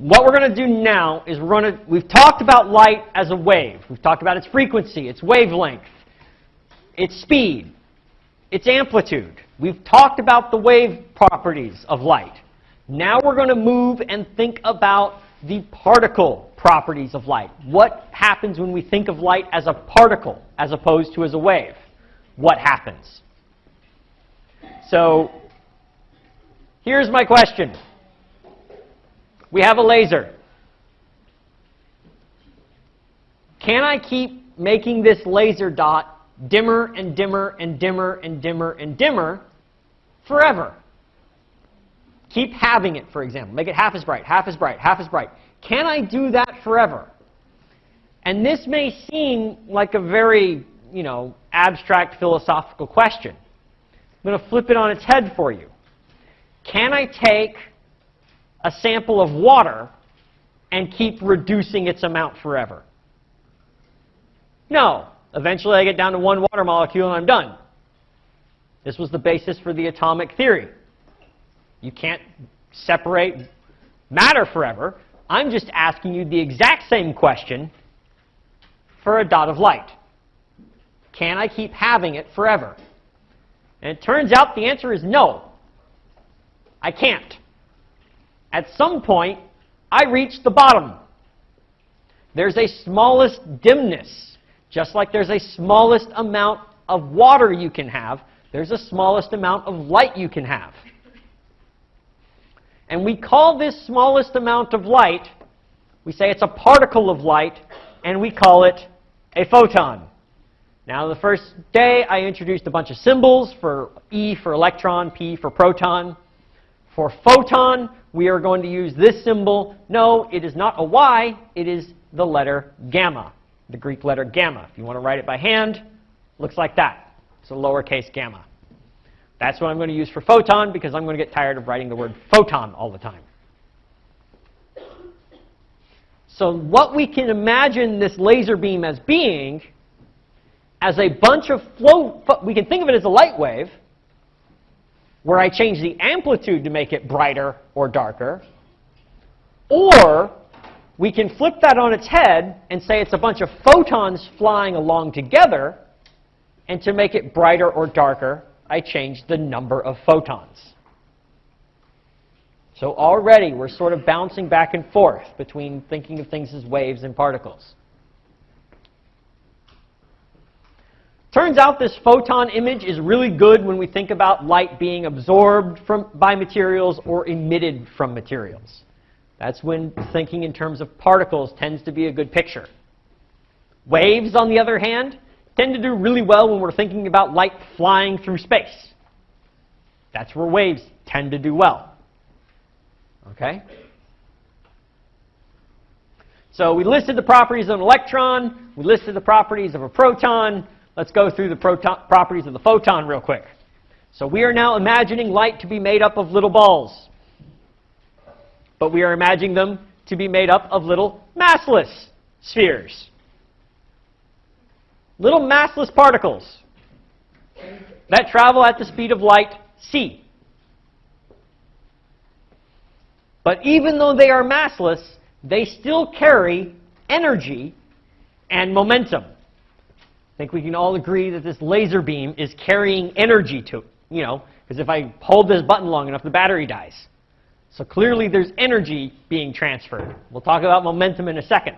what we're going to do now is we're going to, we've talked about light as a wave. We've talked about its frequency, its wavelength, its speed, its amplitude. We've talked about the wave properties of light. Now we're going to move and think about the particle properties of light. What happens when we think of light as a particle as opposed to as a wave? What happens? So here's my question. We have a laser. Can I keep making this laser dot dimmer and dimmer and dimmer and dimmer and dimmer forever? Keep having it, for example. Make it half as bright, half as bright, half as bright. Can I do that forever? And this may seem like a very, you know, abstract philosophical question. I'm going to flip it on its head for you. Can I take a sample of water and keep reducing its amount forever? No. Eventually I get down to one water molecule and I'm done. This was the basis for the atomic theory. You can't separate matter forever. I'm just asking you the exact same question for a dot of light. Can I keep having it forever? And it turns out the answer is no. I can't. At some point, I reach the bottom. There's a smallest dimness. Just like there's a smallest amount of water you can have, there's a smallest amount of light you can have. And we call this smallest amount of light, we say it's a particle of light, and we call it a photon. Now, the first day, I introduced a bunch of symbols for E for electron, P for proton. For photon, we are going to use this symbol. No, it is not a Y, it is the letter gamma, the Greek letter gamma. If you want to write it by hand, looks like that. It's a lowercase gamma. That's what I'm going to use for photon because I'm going to get tired of writing the word photon all the time. So what we can imagine this laser beam as being, as a bunch of flow, we can think of it as a light wave, where I change the amplitude to make it brighter or darker, or we can flip that on its head and say it's a bunch of photons flying along together, and to make it brighter or darker, I change the number of photons. So already we're sort of bouncing back and forth between thinking of things as waves and particles. Turns out this photon image is really good when we think about light being absorbed from, by materials or emitted from materials. That's when thinking in terms of particles tends to be a good picture. Waves, on the other hand, tend to do really well when we're thinking about light flying through space. That's where waves tend to do well. Okay? So we listed the properties of an electron. We listed the properties of a proton. Let's go through the properties of the photon real quick. So we are now imagining light to be made up of little balls. But we are imagining them to be made up of little massless spheres little massless particles that travel at the speed of light, c. But even though they are massless, they still carry energy and momentum. I think we can all agree that this laser beam is carrying energy to, you know, because if I hold this button long enough, the battery dies. So clearly there's energy being transferred. We'll talk about momentum in a second.